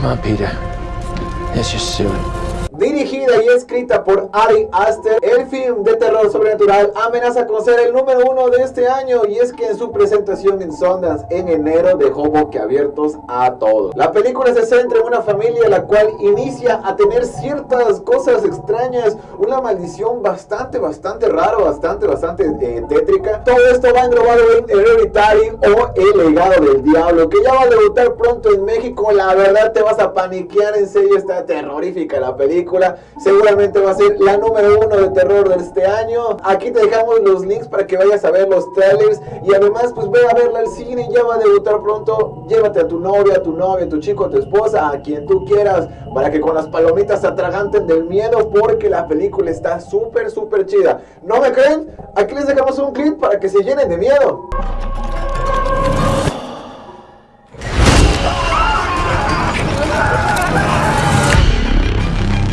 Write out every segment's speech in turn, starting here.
Come on, Peter. This is just. Dirigida y escrita por Ari Aster, el film de terror sobrenatural amenaza con ser el número uno de este año y es que en su presentación en Sundance en enero dejó boquiabiertos a todos. La película se centra en una familia la cual inicia a tener ciertas cosas extrañas, una maldición bastante, bastante rara, bastante, bastante eh, tétrica. Todo esto va englobado en Hereditary o El legado del diablo, que ya va a debutar pronto en México. La verdad te vas a paniquear, en serio está terrorífica la película seguramente va a ser la número uno de terror de este año. Aquí te dejamos los links para que vayas a ver los trailers y además pues ve a verla al cine, ya va a debutar pronto. Llévate a tu novia, a tu novia, a tu chico, a tu esposa, a quien tú quieras, para que con las palomitas atraganten del miedo porque la película está súper, súper chida. ¿No me creen? Aquí les dejamos un clip para que se llenen de miedo.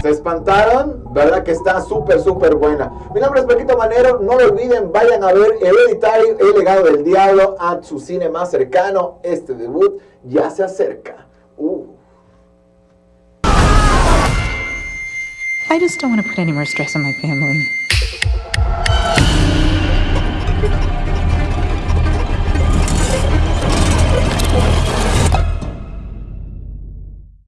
¿Se espantaron? ¿Verdad que está súper, súper buena? Mi nombre es Paquito Manero. No lo olviden, vayan a ver Hereditary, El legado del diablo, a su cine más cercano. Este debut ya se acerca. Uh. I just don't want to put any more stress on my family.